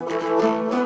Música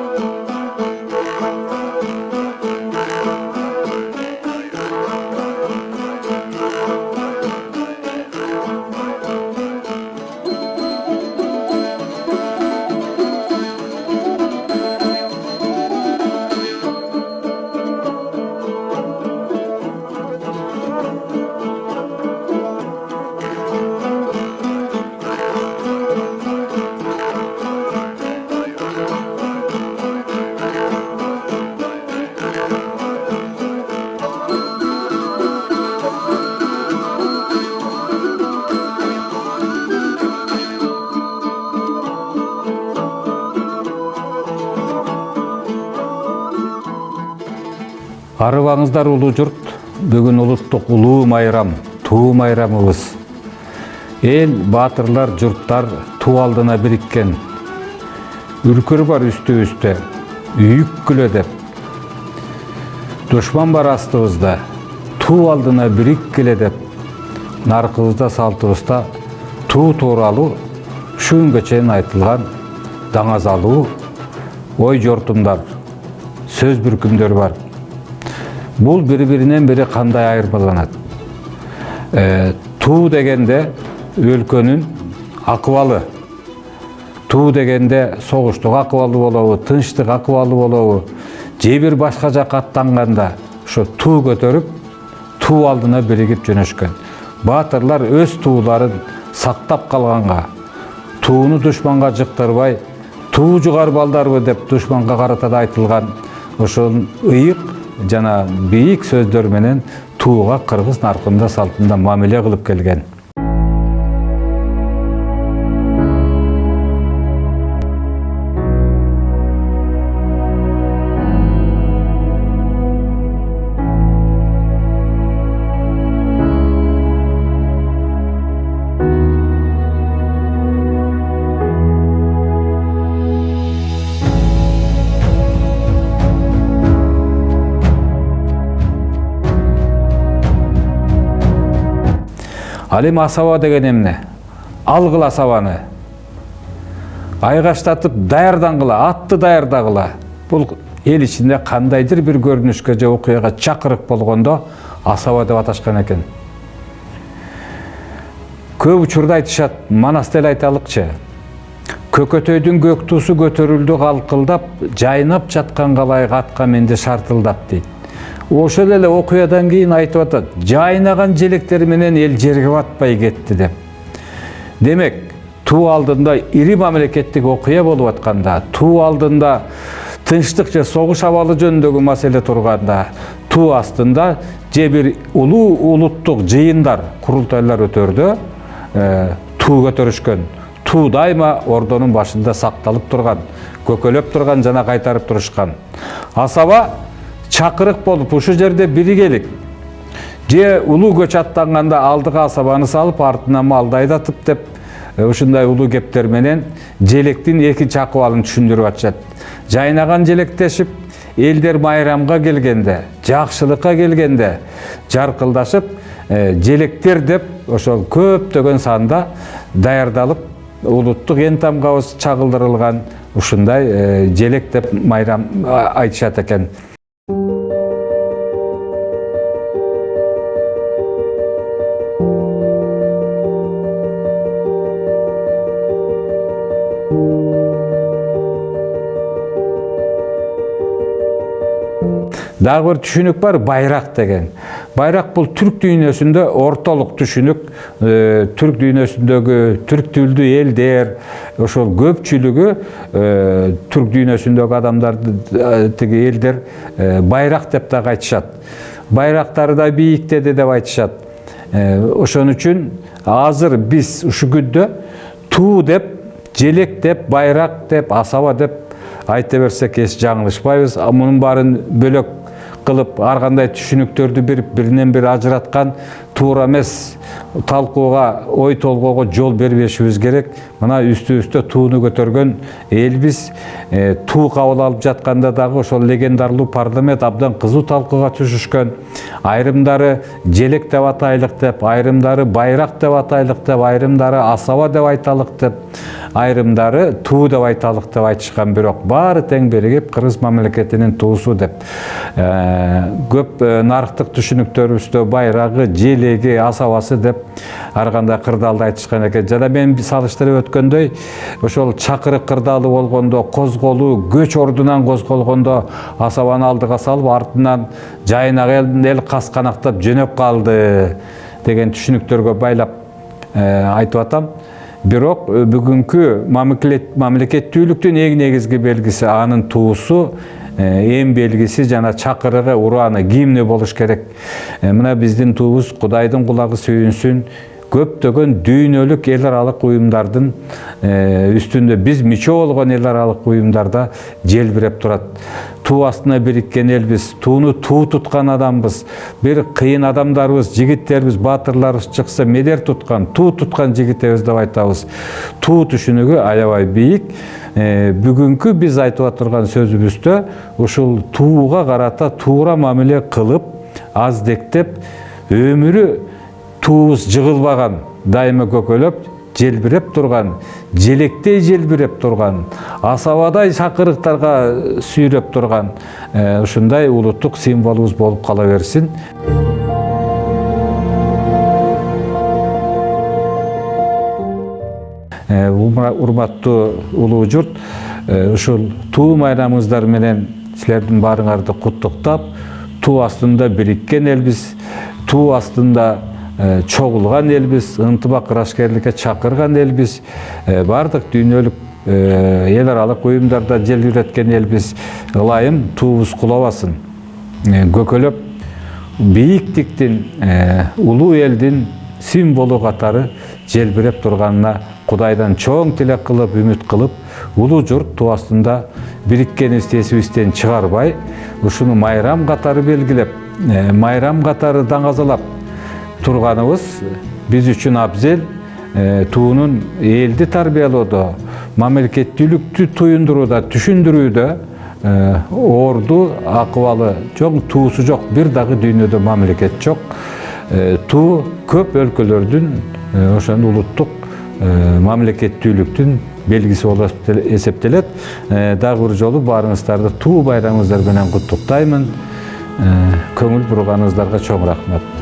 арыбаңыздар улуу журт бүгүн улуттук улуу майрам туу майрамыбыз эл баатырлар журттар туу алдына бириккен үркүр бар үстүбүздө үйүккүлө деп. Душман бар астыбызда туу алдына бириккиле деп. Наркыбызда салтыбызда туу тууралуу ушу күнгө чейин айтылган даңазалуу ой жортумдар сөз бүркүмдөр бар. Бул бири биринен бири кандай айырмаланат туу дегенде өлкөнүн акыбалы туу дегенде согуштук акыбалы болобу тынчтык акыбалы болобу же бир башка жакка аттанганда ошо туу көтөрүп туу алдына биригип жөнөшкөн. Баатырлар өз тууларын сактап калганга тууну душманга жыктырбай туу жугар балдарбы деп душманга карата да айтылган ошол ыйык жана бийик сөздөр менен тууга кыргыз наркында салтында мамиле кылып келген. Ал эми асаба деген эмне? Алгыла асабаны айгаштатып даярдангыла атты даярдагыла бул эл ичинде кандайдыр бир көрүнүшкө же окуяга чакырык болгондо асаба деп аташкан экен көп учурда айтышат манас эле айталыкчы көкөтөйдүн көк туусу көтөрүлдү калкылдап жайнап жаткан калайык атка менди шартылдап дейт ошол эле окуядан кийин айтып атат жайнаган желектер менен эл жерге батпай кетти деп. Демек туу алдында ири мамлекеттик окуя болуп атканда туу алдында тынчтык же согуш абалы жөнүндөгү маселе турганда туу астында же бир улуу улуттук жыйындар курултайлар өтөрдө туу көтөрүшкөн туу дайыма ордонун башында сакталып турган көкөлөп турган жана кайтарып турушкан. Асаба чакырык болуп ушул жерде биригелик же улуу көч аттанганда алдыга асабаны салып артына малды айдатып деп ушундай улуу кептер менен желектин экинчи акыбалын түшүндүрүп атышат жайнаган желектешип элдер майрамга келгенде жакшылыкка келгенде жаркылдашып желектер деп ошол көптөгөн санда даярдалып улуттук эн тамгабыз чагылдырылган ушундай желек деп майрам айтышат экен дагы бир түшүнүк бар байрак деген. Байрак бул түрк дүйнөсүндө ортолук түшүнүк түрк дүйнөсүндөгү түрк тилдүү элдер ошол көпчүлүгү түрк дүйнөсүндөгү адамдар тиги элдер байрак деп дагы айтышат. Байрактары да бийиктеди деп айтышат. Ошон үчүн азыр биз ушул күндө туу деп желек деп байрак деп асаба деп айта берсек эч жаңылышпайбыз. Мунун баарын бөлөк кылып ар кандай түшүнүктөрдү берип биринен бири ажыраткан туура талкууга ой толгоого жол бербешибиз керек. Мына үстүбүздө тууну көтөргөн э, туу кабыл алып жатканда дагы ошол легендарлуу парламент абдан кызуу талкууга түшүшкөн. Айрымдары желек деп атайлык деп айрымдары байрак деп атайлык деп айрымдары асаба деп айталык деп айрымдары туу деп айталык деп айтышкан бирок баары тең биригип кыргыз мамлекетинин туусу деп. Көп нарыктык түшүнүктөрүбүздө байрагы желеги асабасы деп ар кандай кырдаалды айтышкан экен. Жана мен салыштырып өткөндөй ошол чакырык кырдаалы болгондо козголуу көч ордунан козголгондо асабаны алдыга салып артынан жайнак эл кас канактап жөнөп калды деген түшүнүктөргө байлап айтып атам. Бирок бүгүнкү мамлекеттүүлүктүн эң негизги белгиси анын туусу эң белгиси жана чакырыгы урааны гимни болуш керек? Мына биздин туубуз кудайдын кулагы сүйүнсүн. Көптөгөн дүйнөлүк эл аралык уюмдардын үстүндө биз мүчө болгон эл аралык уюмдарда желбиреп турат. Туу астына бириккен элбиз тууну туу туткан адамбыз бир кыйын адамдарыбыз жигиттерибиз баатырларыбыз чыкса медер туткан туу туткан жигитебиз деп айтабыз. Туу түшүнүгү аябай бийик. Бүгүнкү биз айтып турган сөзүбүздө ушул тууга карата туура мамиле кылып аздектеп өмүрү туубуз жыгылбаган дайыма көкөлөп желбиреп турган желектей желбиреп турган асабадай чакырыктарга сүйрөп турган ушундай улуттук символубуз болуп кала берсин урматтуу улуу журт ушул туу майрамыңыздар менен силердин баарыңарды куттуктап туу астында бириккен элбиз туу астында чогулган элбиз ынтымак ырашкерликке чакырган элбиз баардык дүйнөлүк эл аралык уюмдарда желбиреткен элбиз ылайым туубуз кулабасын. Көкөлөп бийиктиктин улуу элдин символу катары желбиреп турганына кудайдан чоң тилек кылып үмүт кылып улуу журт туу астында бириккенибизди эсибизден чыгарбай ушуну майрам катары белгилеп майрам катары даңазалап турганыбыз биз үчүн абзел туунун элди тарбиялоодо мамлекеттүүлүктү туюндурууда түшүндүрүүдө орду акыбалы чоң туусу жок бир дагы дүйнөдө мамлекет жок туу көп өлкөлөрдүн ошону улуттук мамлекеттүүлүктүн белгиси болуп эсептелет дагы бир жолу баарыңыздарды туу байрамыңыздар менен куттуктаймын көңүл бурганыңыздарга чоң рахмат